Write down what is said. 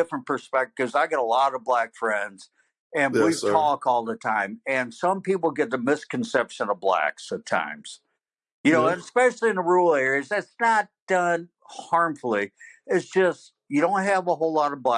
different perspective because I get a lot of black friends and Yes, we sir. talk all the time. And some people get the misconception of blacks at times, you know, yes. especially in the rural areas. That's not done harmfully. It's just you don't have a whole lot of black.